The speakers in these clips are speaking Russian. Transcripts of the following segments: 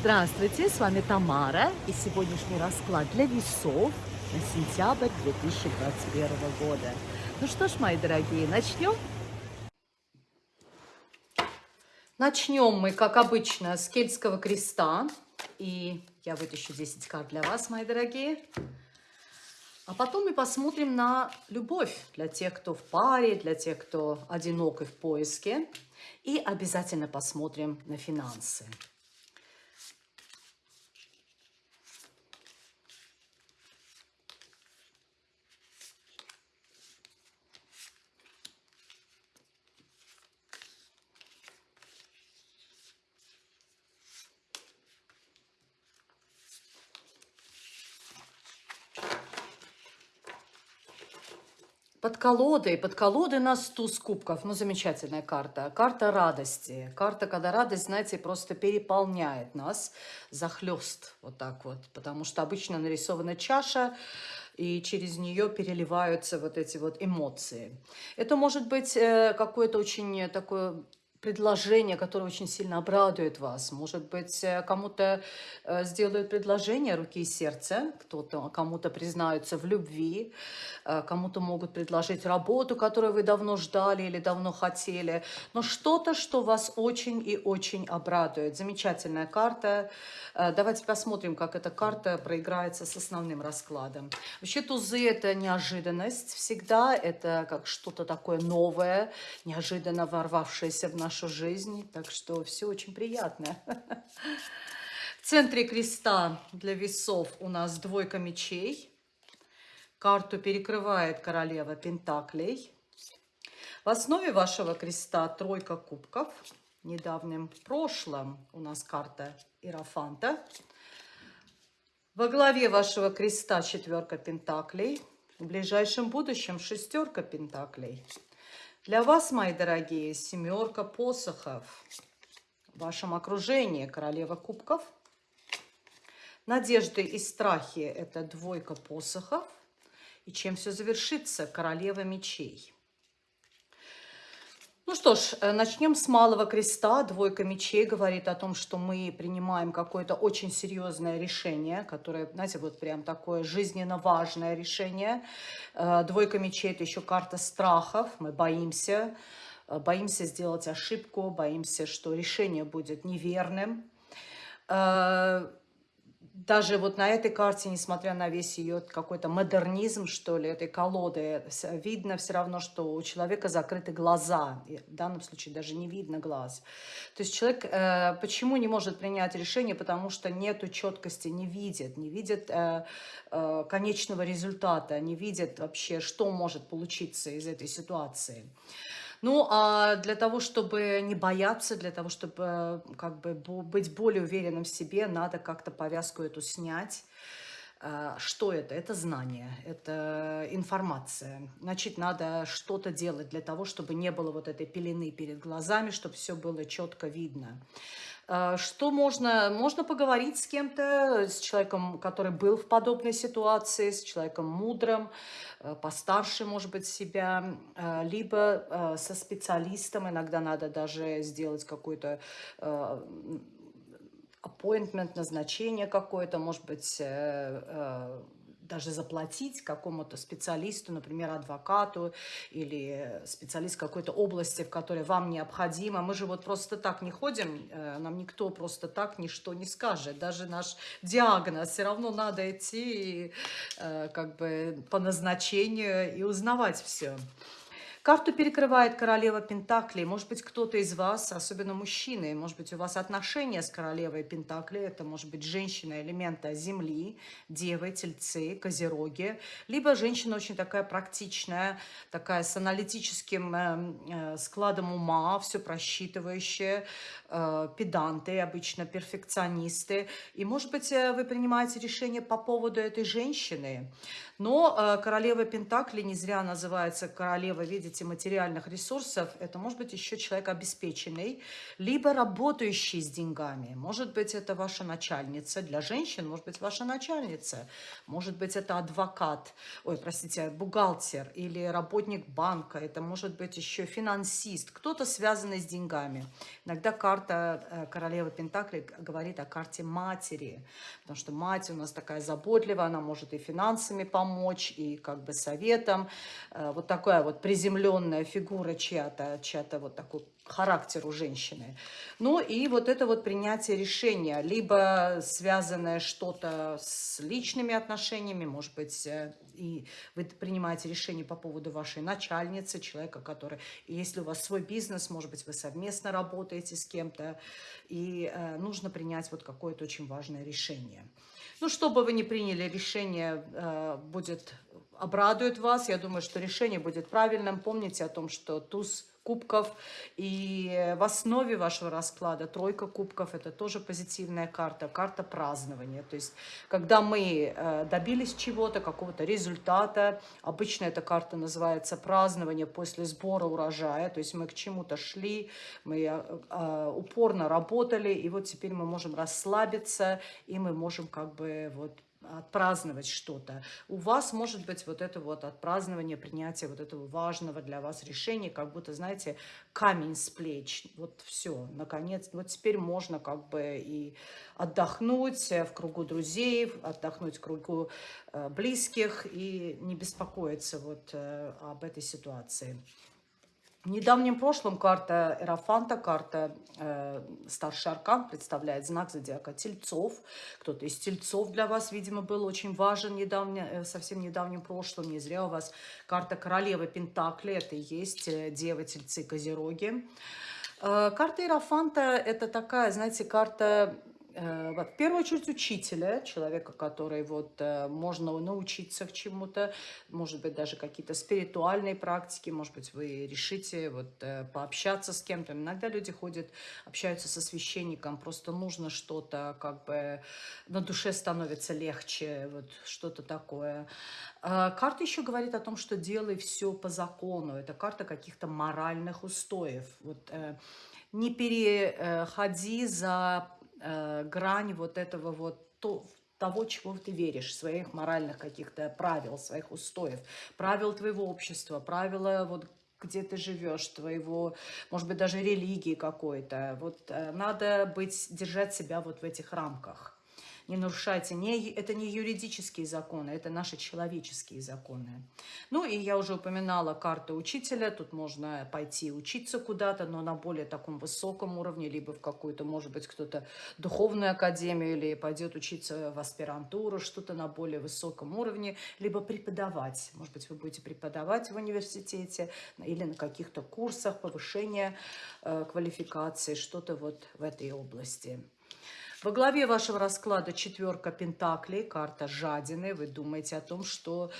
Здравствуйте, с вами Тамара и сегодняшний расклад для весов на сентябрь 2021 года. Ну что ж, мои дорогие, начнем? Начнем мы, как обычно, с кельтского креста. И я вытащу 10 карт для вас, мои дорогие. А потом мы посмотрим на любовь для тех, кто в паре, для тех, кто одинок и в поиске. И обязательно посмотрим на финансы. Под колодой, под колодой нас туз кубков. Ну, замечательная карта. Карта радости. Карта, когда радость, знаете, просто переполняет нас, захлест вот так вот. Потому что обычно нарисована чаша, и через нее переливаются вот эти вот эмоции. Это может быть э, какое-то очень такое предложение, которое очень сильно обрадует вас. Может быть, э, кому-то э, сделают предложение руки и сердца, кто-то кому-то признаются в любви, э, кому-то могут предложить работу, которую вы давно ждали или давно хотели, но что-то, что вас очень и очень обрадует. Замечательная карта. Давайте посмотрим, как эта карта проиграется с основным раскладом. Вообще тузы – это неожиданность всегда, это как что-то такое новое, неожиданно ворвавшееся в наш нашу жизнь. Так что все очень приятно. В центре креста для весов у нас двойка мечей. Карту перекрывает королева Пентаклей. В основе вашего креста тройка кубков. В недавнем прошлом у нас карта Иерофанта. Во главе вашего креста четверка пентаклей. В ближайшем будущем шестерка пентаклей. Для вас, мои дорогие, семерка посохов. В вашем окружении королева кубков. Надежды и страхи – это двойка посохов. И чем все завершится? Королева мечей. Ну что ж, э, начнем с малого креста. Двойка мечей говорит о том, что мы принимаем какое-то очень серьезное решение, которое, знаете, вот прям такое жизненно важное решение. Э, двойка мечей – это еще карта страхов. Мы боимся, э, боимся сделать ошибку, боимся, что решение будет неверным даже вот на этой карте, несмотря на весь ее какой-то модернизм, что ли, этой колоды, видно все равно, что у человека закрыты глаза. И в данном случае даже не видно глаз. То есть человек э, почему не может принять решение? Потому что нету четкости, не видит, не видит э, э, конечного результата, не видит вообще, что может получиться из этой ситуации. Ну, а для того, чтобы не бояться, для того, чтобы э, как бы быть более уверенным в себе, надо как-то повязку эту снять. Э, что это? Это знание, это информация. Значит, надо что-то делать для того, чтобы не было вот этой пелены перед глазами, чтобы все было четко видно. Э, что можно? Можно поговорить с кем-то, с человеком, который был в подобной ситуации, с человеком мудрым, Э, постарше, может быть, себя, либо со специалистом. Иногда надо даже сделать какой-то appointment, назначение какое-то, может быть, даже заплатить какому-то специалисту, например, адвокату или специалист какой-то области, в которой вам необходимо. Мы же вот просто так не ходим, э, нам никто просто так ничто не скажет. Даже наш диагноз все равно надо идти э, как бы по назначению и узнавать все. Карту перекрывает королева Пентаклей. Может быть, кто-то из вас, особенно мужчины, может быть, у вас отношения с королевой Пентаклей, это может быть женщина элемента Земли, девы, тельцы, козероги, либо женщина очень такая практичная, такая с аналитическим э, э, складом ума, все просчитывающая, э, педанты, обычно перфекционисты. И, может быть, вы принимаете решение по поводу этой женщины. Но королева Пентакли не зря называется королева, видите, видите материальных ресурсов, это может быть еще человек обеспеченный, либо работающий с деньгами. Может быть, это ваша начальница. Для женщин, может быть, ваша начальница. Может быть, это адвокат, ой, простите, бухгалтер или работник банка. Это может быть еще финансист, кто-то связанный с деньгами. Иногда карта э, королевы Пентакли говорит о карте матери, потому что мать у нас такая заботливая, она может и финансами помочь, и как бы советом. Э, вот такая вот приземленная фигура чья-то, чья-то вот такой характер у женщины. Ну и вот это вот принятие решения, либо связанное что-то с личными отношениями, может быть, э, и вы принимаете решение по поводу вашей начальницы, человека, который, если у вас свой бизнес, может быть, вы совместно работаете с кем-то, и э, нужно принять вот какое-то очень важное решение. Ну, что бы вы ни приняли, решение э, будет, обрадует вас. Я думаю, что решение будет правильным. Помните о том, что туз кубков. И в основе вашего расклада тройка кубков – это тоже позитивная карта, карта празднования. То есть, когда мы э, добились чего-то, какого-то результата, обычно эта карта называется празднование после сбора урожая. То есть, мы к чему-то шли, мы э, э, упорно работали, и вот теперь мы можем расслабиться, и мы можем как бы вот отпраздновать что-то. У вас может быть вот это вот отпразднование, принятие вот этого важного для вас решения, как будто, знаете, камень с плеч. Вот все, наконец, вот теперь можно как бы и отдохнуть в кругу друзей, отдохнуть в кругу э, близких и не беспокоиться вот э, об этой ситуации. В недавнем прошлом карта Эрофанта, карта э, Старший Аркан представляет знак зодиака Тельцов. Кто-то из Тельцов для вас, видимо, был очень важен недавне, э, совсем недавнем прошлом. Не зря у вас карта Королевы Пентакли, это и есть э, Девы, Тельцы, Козероги. Э, карта Иерофанта – это такая, знаете, карта в первую очередь учителя, человека, который вот э, можно научиться к чему-то, может быть, даже какие-то спиритуальные практики, может быть, вы решите вот э, пообщаться с кем-то. Иногда люди ходят, общаются со священником, просто нужно что-то, как бы на душе становится легче, вот что-то такое. Карта еще говорит о том, что делай все по закону. Это карта каких-то моральных устоев. Вот не переходи за э, грань вот этого вот то, того, чего ты веришь, своих моральных каких-то правил, своих устоев, правил твоего общества, правила вот где ты живешь, твоего, может быть, даже религии какой-то. Вот э, надо быть, держать себя вот в этих рамках не нарушайте. Не, это не юридические законы, это наши человеческие законы. Ну и я уже упоминала карту учителя. Тут можно пойти учиться куда-то, но на более таком высоком уровне, либо в какую-то, может быть, кто-то духовную академию, или пойдет учиться в аспирантуру, что-то на более высоком уровне, либо преподавать. Может быть, вы будете преподавать в университете или на каких-то курсах повышения э, квалификации, что-то вот в этой области. Во главе вашего расклада четверка пентаклей, карта жадины. Вы думаете о том, что...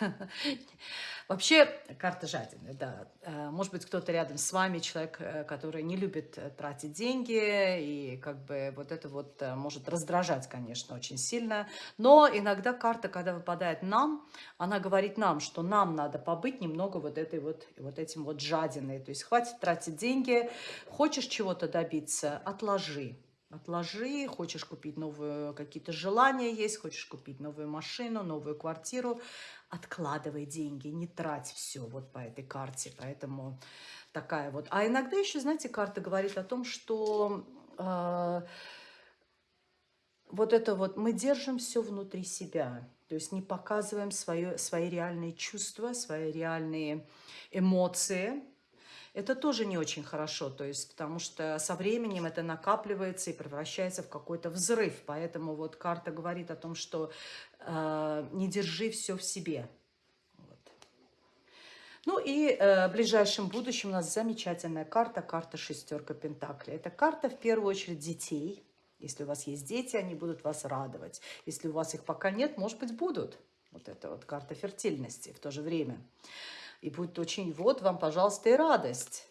Вообще, карта жадины, да. Э, может быть, кто-то рядом с вами, человек, э, который не любит э, тратить деньги, и как бы вот это вот может раздражать, конечно, очень сильно. Но иногда карта, когда выпадает нам, она говорит нам, что нам надо побыть немного вот этой вот, вот этим вот жадиной. То есть хватит тратить деньги, хочешь чего-то добиться, отложи Отложи, хочешь купить новые какие-то желания есть, хочешь купить новую машину, новую квартиру, откладывай деньги, не трать все вот по этой карте. Поэтому такая вот. А иногда еще, знаете, карта говорит о том, что э, вот это вот мы держим все внутри себя. То есть не показываем свое, свои реальные чувства, свои реальные эмоции, это тоже не очень хорошо, то есть, потому что со временем это накапливается и превращается в какой-то взрыв. Поэтому вот карта говорит о том, что э, не держи все в себе. Вот. Ну и э, в ближайшем будущем у нас замечательная карта, карта шестерка Пентакли. Это карта в первую очередь детей. Если у вас есть дети, они будут вас радовать. Если у вас их пока нет, может быть, будут. Вот это вот карта фертильности в то же время. И будет очень, вот вам, пожалуйста, и радость.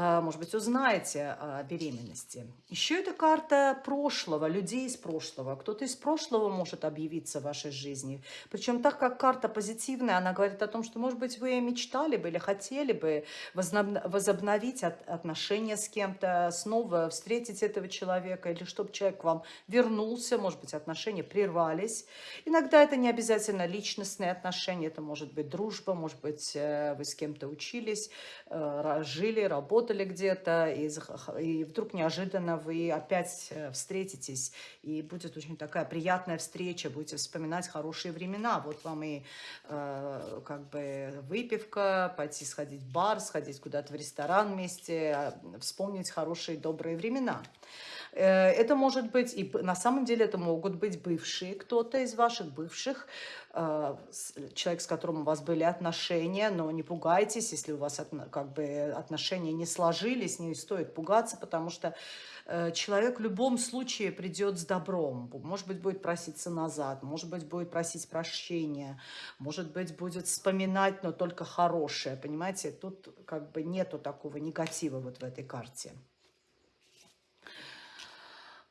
А, может быть, узнаете о беременности. Еще это карта прошлого, людей из прошлого. Кто-то из прошлого может объявиться в вашей жизни. Причем так как карта позитивная, она говорит о том, что, может быть, вы мечтали бы или хотели бы возобновить отношения с кем-то, снова встретить этого человека, или чтобы человек к вам вернулся, может быть, отношения прервались. Иногда это не обязательно личностные отношения, это может быть дружба, может быть, э, вы с кем-то учились, э, жили, работали, работали где-то, и, и вдруг неожиданно вы опять э, встретитесь, и будет очень такая приятная встреча, будете вспоминать хорошие времена. Вот вам и э, как бы выпивка, пойти сходить в бар, сходить куда-то в ресторан вместе, а, вспомнить хорошие добрые времена. Э, это может быть, и на самом деле это могут быть бывшие, кто-то из ваших бывших, э, человек, с которым у вас были отношения, но не пугайтесь, если у вас как бы отношения не сложились, не стоит пугаться, потому что э, человек в любом случае придет с добром. Может быть, будет проситься назад, может быть, будет просить прощения, может быть, будет вспоминать, но только хорошее, понимаете? Тут как бы нету такого негатива вот в этой карте.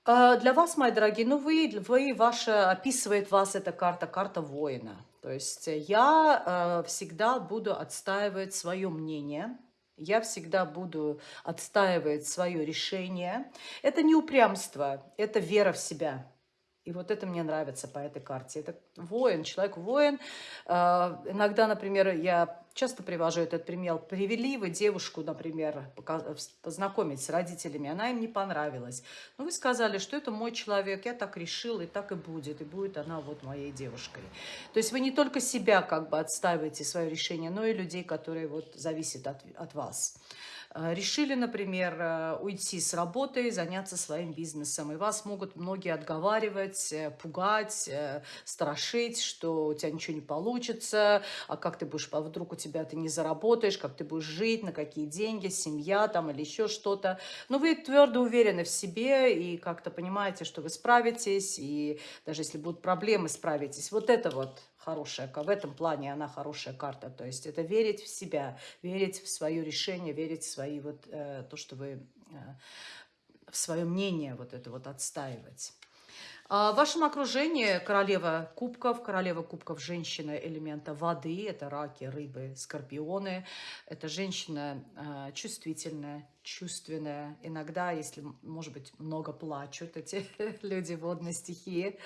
А, для вас, мои дорогие, ну вы, вы ваша, описывает вас эта карта, карта воина. То есть я э, всегда буду отстаивать свое мнение, я всегда буду отстаивать свое решение. Это не упрямство, это вера в себя. И вот это мне нравится по этой карте. Это воин, человек-воин. А, иногда, например, я часто привожу этот пример. Привели вы девушку, например, познакомить с родителями, она им не понравилась. Но вы сказали, что это мой человек, я так решил, и так и будет, и будет она вот моей девушкой. То есть вы не только себя как бы отстаиваете, свое решение, но и людей, которые вот зависят от, от вас. Э, решили, например, э, уйти с работы, заняться своим бизнесом. И вас могут многие отговаривать, э, пугать, страшить, что у тебя ничего не получится, а как ты будешь, а вдруг у тебя ты не заработаешь, как ты будешь жить, на какие деньги, семья там или еще что-то. Но вы твердо уверены в себе и как-то понимаете, что вы справитесь, и даже если будут проблемы, справитесь. Вот это вот хорошая, в этом плане она хорошая карта. То есть это верить в себя, верить в свое решение, верить в свои вот, э, то, что вы, э, в свое мнение вот это вот отстаивать. А в вашем окружении королева кубков, королева кубков женщина элемента воды, это раки, рыбы, скорпионы. Это женщина э, чувствительная, чувственная. Иногда, если, может быть, много плачут эти люди водной стихии.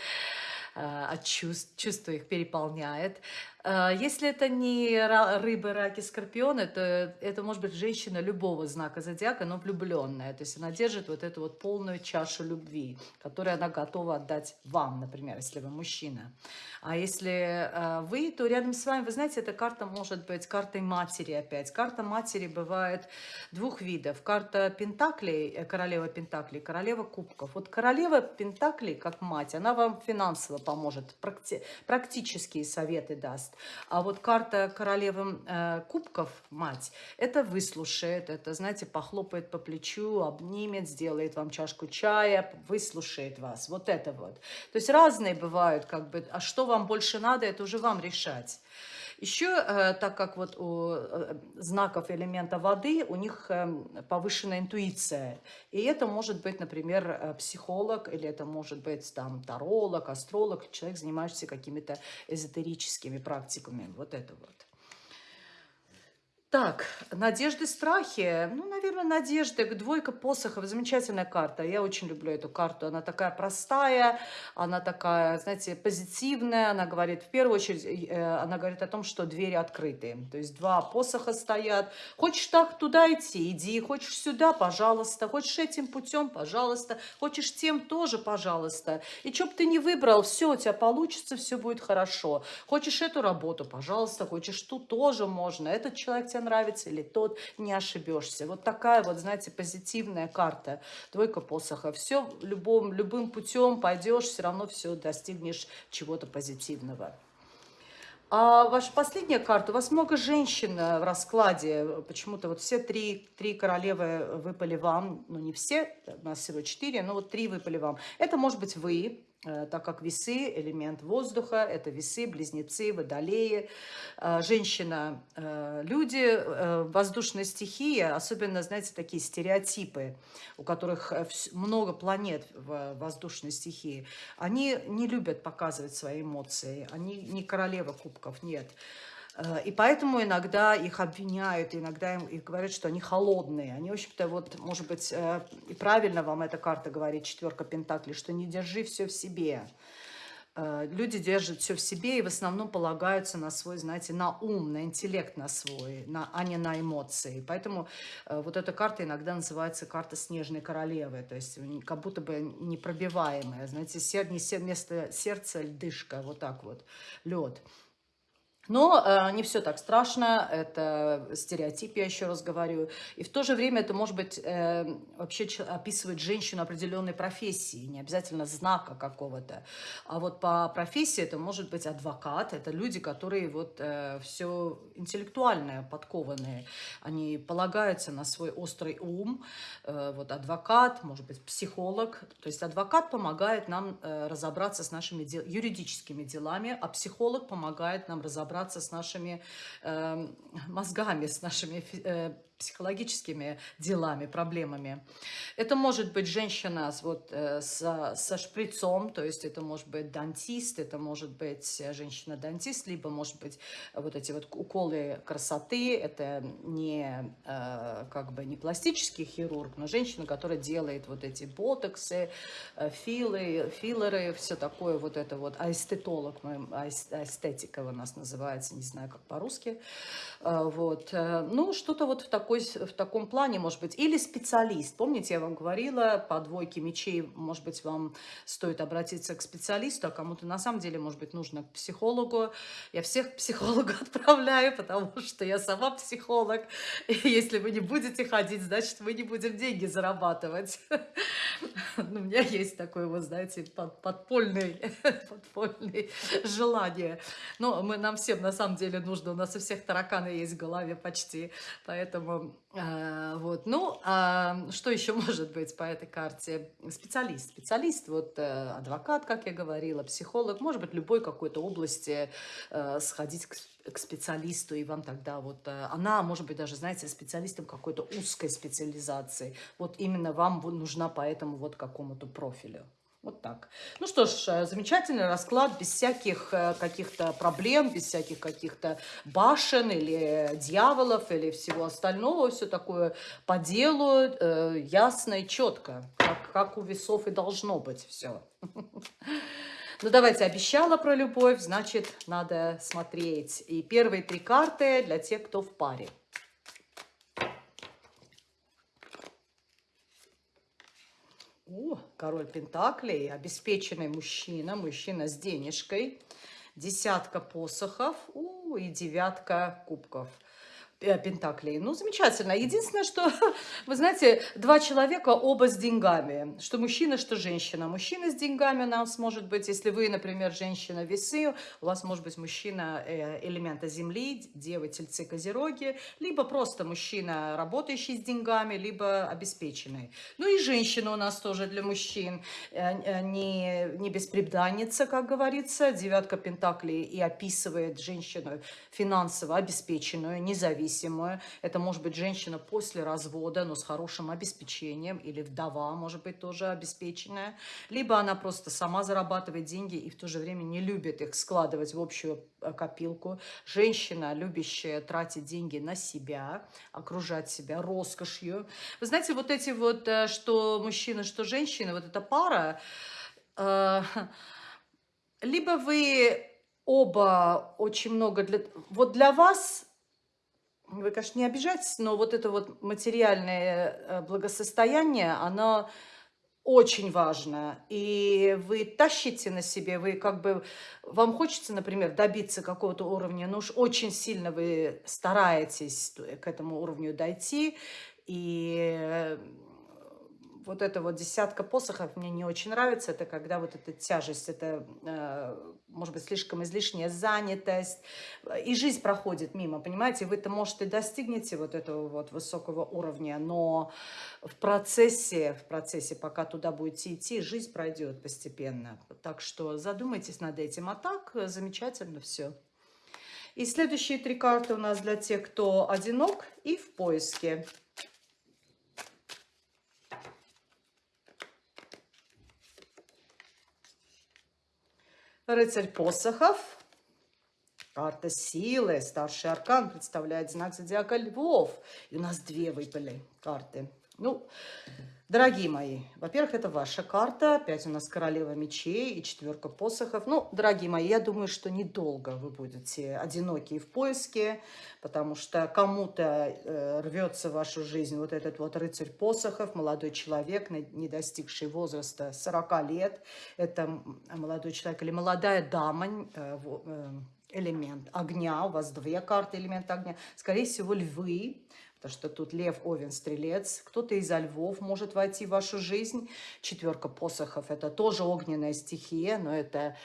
Э, от чувств, чувство их переполняет. Э, если это не рыбы, раки, скорпионы, то это может быть женщина любого знака зодиака, но влюбленная. То есть она держит вот эту вот полную чашу любви, которую она готова отдать вам, например, если вы мужчина. А если э, вы, то рядом с вами, вы знаете, эта карта может быть картой матери опять. Карта матери бывает двух видов. Карта Пентаклей, королева Пентаклей, королева Кубков. Вот королева Пентаклей, как мать, она вам финансово поможет, практи практические советы даст. А вот карта королевы э, кубков, мать, это выслушает, это, знаете, похлопает по плечу, обнимет, сделает вам чашку чая, выслушает вас. Вот это вот. То есть разные бывают, как бы, а что вам больше надо, это уже вам решать. Еще, э, так как вот у э, знаков элемента воды, у них эм, повышенная интуиция. И это может быть, например, э, психолог, или это может быть там таролог, астролог, человек, занимающийся какими-то эзотерическими практиками. Вот это вот. Так, надежды, страхи. Ну, наверное, надежды. Двойка посохов. Замечательная карта. Я очень люблю эту карту. Она такая простая, она такая, знаете, позитивная. Она говорит, в первую очередь, э, она говорит о том, что двери открыты. То есть два посоха стоят. Хочешь так туда идти, иди. Хочешь сюда, пожалуйста. Хочешь этим путем, пожалуйста. Хочешь тем тоже, пожалуйста. И что бы ты не выбрал, все у тебя получится, все будет хорошо. Хочешь эту работу, пожалуйста. Хочешь ту, тоже можно. Этот человек тебе нравится или тот, не ошибешься. Вот такая вот, знаете, позитивная карта. Двойка посоха. Все любым, любым путем пойдешь, все равно все достигнешь чего-то позитивного. А ваша последняя карта, у вас много женщин э, в раскладе, почему-то вот все три, три королевы выпали вам, ну не все, у нас всего четыре, но вот три выпали вам. Это может быть вы, так как весы – элемент воздуха, это весы, близнецы, водолеи. Э, женщина, э, люди, воздушная стихия, особенно, знаете, такие стереотипы, у которых много планет в воздушной стихии, они не любят показывать свои эмоции, они не королева кубков, нет. Э, и поэтому иногда их обвиняют, иногда им их говорят, что они холодные. Они, в общем-то, вот, может быть, э, и правильно вам эта карта говорит, четверка пентаклей, что не держи все в себе. Э, люди держат все в себе и в основном полагаются на свой, знаете, на ум, на интеллект на свой, на, а не на эмоции. Поэтому вот эта карта иногда называется карта снежной королевы, то есть как будто бы непробиваемая, знаете, сер, не сер, вместо сердца льдышка, вот так вот, лед. Но э, не все так страшно, это стереотип, я еще раз говорю. И в то же время это может быть э, вообще описывать женщину определенной профессии, не обязательно знака какого-то. А вот по профессии это может быть адвокат, это люди, которые вот э, все интеллектуальное, подкованные. Они полагаются на свой острый ум. Э, вот адвокат, может быть психолог. То есть адвокат помогает нам э, разобраться с нашими дел юридическими делами, а психолог помогает нам разобраться разобраться с нашими э, мозгами, с нашими э, психологическими делами, проблемами. Это может быть женщина вот, э, со, со шприцом, то есть это может быть дантист, это может быть женщина-дантист, либо может быть вот эти вот уколы красоты, это не э, как бы не пластический хирург, но женщина, которая делает вот эти ботоксы, э, филы, филлеры, все такое вот это вот, аэстетолог, аэстетика у нас называется, не знаю как по-русски, вот, ну что-то вот в таком такой, в таком плане, может быть, или специалист. Помните, я вам говорила, по двойке мечей, может быть, вам стоит обратиться к специалисту, а кому-то на самом деле, может быть, нужно к психологу. Я всех к психологу отправляю, потому что я сама психолог. И если вы не будете ходить, значит, мы не будем деньги зарабатывать. Ну, у меня есть такое, вот, знаете, подпольное, желание. Но мы, нам всем, на самом деле, нужно. У нас у всех тараканы есть в голове почти. Поэтому вот. Ну, а что еще может быть по этой карте? Специалист. Специалист, вот э, адвокат, как я говорила, психолог, может быть, любой какой-то области э, сходить к, к специалисту, и вам тогда вот... Она, может быть, даже, знаете, специалистом какой-то узкой специализации. Вот именно вам нужна по этому вот какому-то профилю. Вот так. Ну что ж, э, замечательный расклад, без всяких э, каких-то проблем, без всяких каких-то башен или дьяволов или всего остального. Все такое по делу, э, ясно и четко, как, как у весов и должно быть все. Ну, давайте, обещала про любовь, значит, надо смотреть. И первые три карты для тех, кто в паре. О, король Пентаклей, обеспеченный мужчина, мужчина с денежкой, десятка посохов у, и девятка кубков. Э, Пентаклей. Ну, замечательно. Единственное, что, вы знаете, два человека оба с деньгами. Что мужчина, что женщина. Мужчина с деньгами у нас может быть, если вы, например, женщина весы, у вас может быть мужчина э, элемента земли, девы, тельцы, козероги, либо просто мужчина, работающий с деньгами, либо обеспеченный. Ну и женщина у нас тоже для мужчин. Э, не, не беспреданница, как говорится. Девятка Пентаклей и описывает женщину финансово обеспеченную, независимую независимую. Это может быть женщина после развода, но с хорошим обеспечением, или вдова, может быть, тоже обеспеченная. Либо она просто сама зарабатывает деньги и в то же время не любит их складывать в общую э, копилку. Женщина, любящая тратить деньги на себя, окружать себя роскошью. Вы знаете, вот эти вот, э, что мужчина, что женщина, вот эта пара, э, либо вы оба очень много для... Вот для вас вы, конечно, не обижайтесь, но вот это вот материальное э, благосостояние, оно очень важно. И вы тащите на себе, вы как бы, вам хочется, например, добиться какого-то уровня, но уж очень сильно вы стараетесь к этому уровню дойти, и вот эта вот десятка посохов мне не очень нравится. Это когда вот эта тяжесть, это, э, может быть, слишком излишняя занятость. И жизнь проходит мимо, понимаете? Вы-то, может, и достигнете вот этого вот высокого уровня, но в процессе, в процессе, пока туда будете идти, жизнь пройдет постепенно. Так что задумайтесь над этим. А так, замечательно все. И следующие три карты у нас для тех, кто одинок и в поиске. Рыцарь посохов. Карта силы. Старший аркан представляет знак зодиака львов. И у нас две выпали карты. Ну, дорогие мои, во-первых, это ваша карта. Опять у нас королева мечей и четверка посохов. Ну, дорогие мои, я думаю, что недолго вы будете одинокие в поиске, потому что кому-то э, рвется в вашу жизнь вот этот вот рыцарь посохов, молодой человек, не достигший возраста 40 лет. Это молодой человек или молодая дама, э, э, элемент огня, у вас две карты элемента огня, скорее всего, львы, Потому что тут лев, овен, стрелец. Кто-то из львов может войти в вашу жизнь. Четверка посохов – это тоже огненная стихия, но это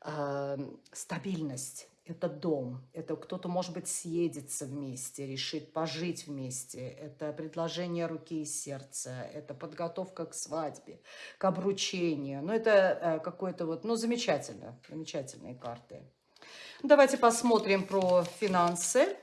э, стабильность. Это дом, это кто-то, может быть, съедется вместе, решит пожить вместе. Это предложение руки и сердца, это подготовка к свадьбе, к обручению. Ну, это э, какое-то вот, ну, замечательно, замечательные карты. Давайте посмотрим про финансы.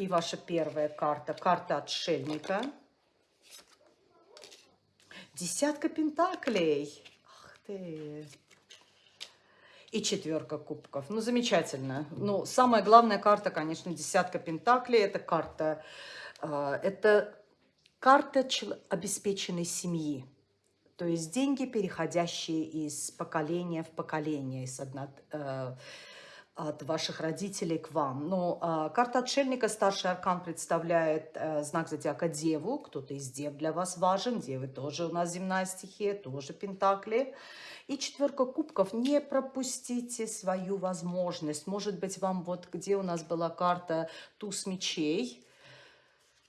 И ваша первая карта, карта отшельника. Десятка пентаклей. Ах ты. И четверка кубков. Ну, замечательно. Ну, самая главная карта, конечно, десятка пентаклей. Это карта, э, это карта обеспеченной семьи. То есть деньги, переходящие из поколения в поколение, из одной, э, от ваших родителей к вам. Но э, карта отшельника, старший аркан, представляет э, знак зодиака Деву. Кто-то из Дев для вас важен. Девы тоже у нас земная стихия, тоже Пентакли. И четверка кубков. Не пропустите свою возможность. Может быть, вам вот где у нас была карта туз мечей,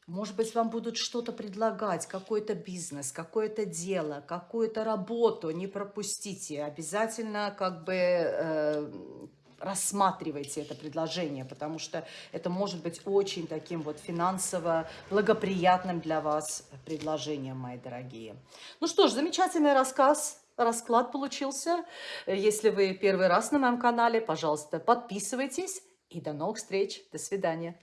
может быть, вам будут что-то предлагать, какой-то бизнес, какое-то дело, какую-то работу. Не пропустите. Обязательно как бы... Э, рассматривайте это предложение, потому что это может быть очень таким вот финансово благоприятным для вас предложением, мои дорогие. Ну что ж, замечательный рассказ, расклад получился. Если вы первый раз на моем канале, пожалуйста, подписывайтесь и до новых встреч. До свидания.